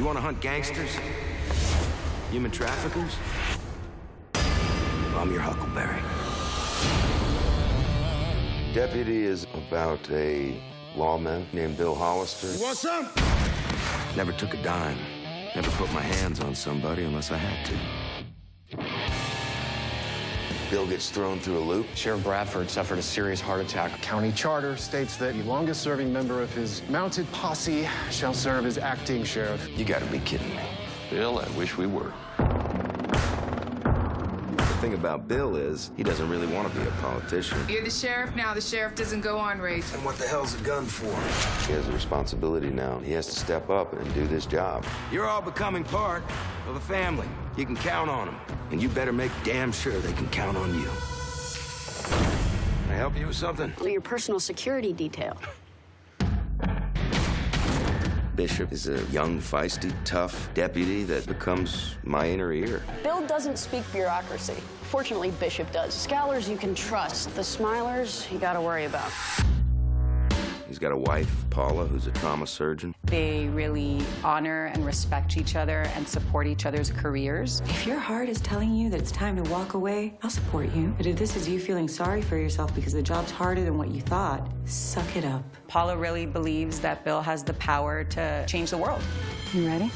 You want to hunt gangsters? Human traffickers? I'm your Huckleberry. Deputy is about a lawman named Bill Hollister. Want some? Never took a dime. Never put my hands on somebody unless I had to. Bill gets thrown through a loop. Sheriff Bradford suffered a serious heart attack. County charter states that the longest serving member of his mounted posse shall serve as acting sheriff. You gotta be kidding me. Bill, I wish we were. The thing about Bill is, he doesn't really want to be a politician. You're the sheriff now. The sheriff doesn't go on race. And what the hell's a gun for? He has a responsibility now. He has to step up and do this job. You're all becoming part of a family. You can count on them. And you better make damn sure they can count on you. Can I help you with something? Your personal security detail. Bishop is a young, feisty, tough deputy that becomes my inner ear. Bill doesn't speak bureaucracy. Fortunately, Bishop does. Scowlers you can trust. The smilers you gotta worry about. He's got a wife, Paula, who's a trauma surgeon. They really honor and respect each other and support each other's careers. If your heart is telling you that it's time to walk away, I'll support you. But if this is you feeling sorry for yourself because the job's harder than what you thought, suck it up. Paula really believes that Bill has the power to change the world. You ready?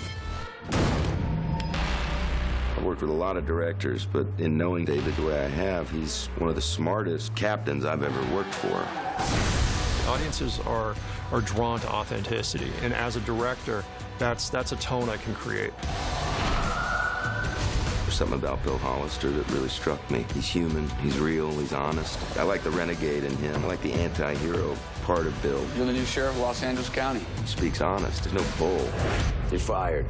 I've worked with a lot of directors, but in knowing David the way I have, he's one of the smartest captains I've ever worked for. Audiences are, are drawn to authenticity, and as a director, that's, that's a tone I can create. There's something about Bill Hollister that really struck me. He's human, he's real, he's honest. I like the renegade in him. I like the anti-hero part of Bill. You're the new sheriff of Los Angeles County. He speaks honest. There's no bull. You're fired.